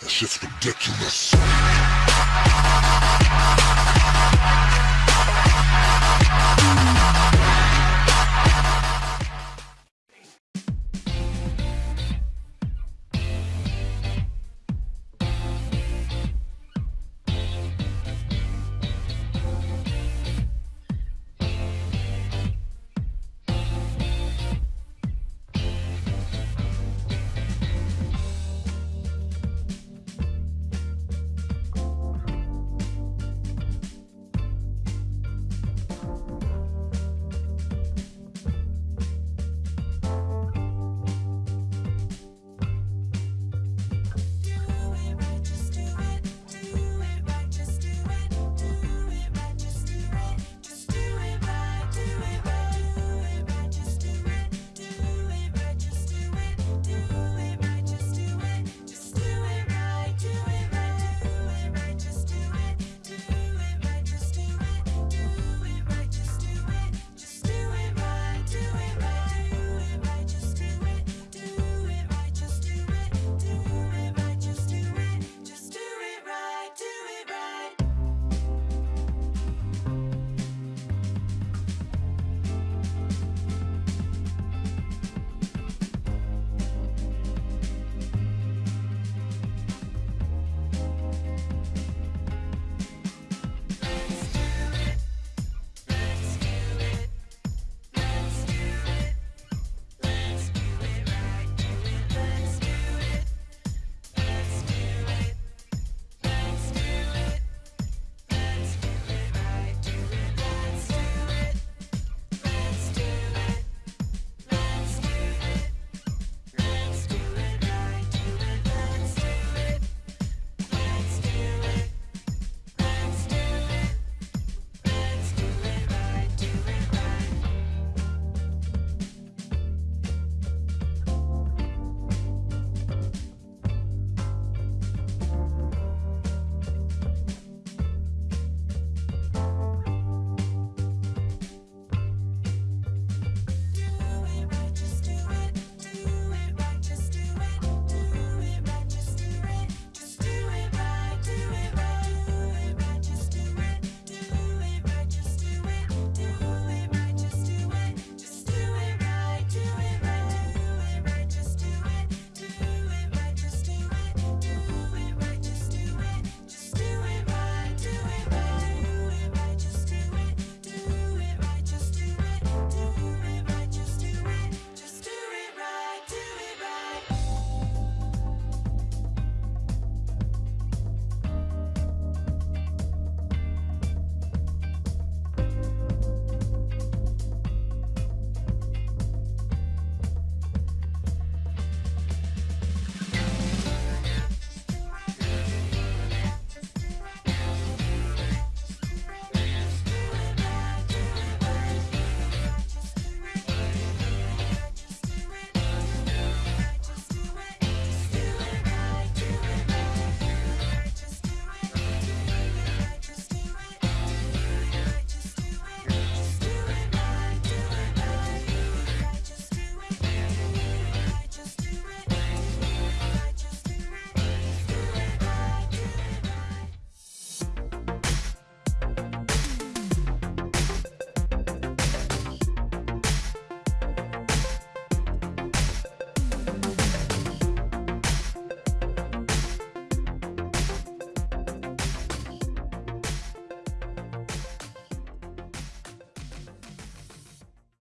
That shit's ridiculous.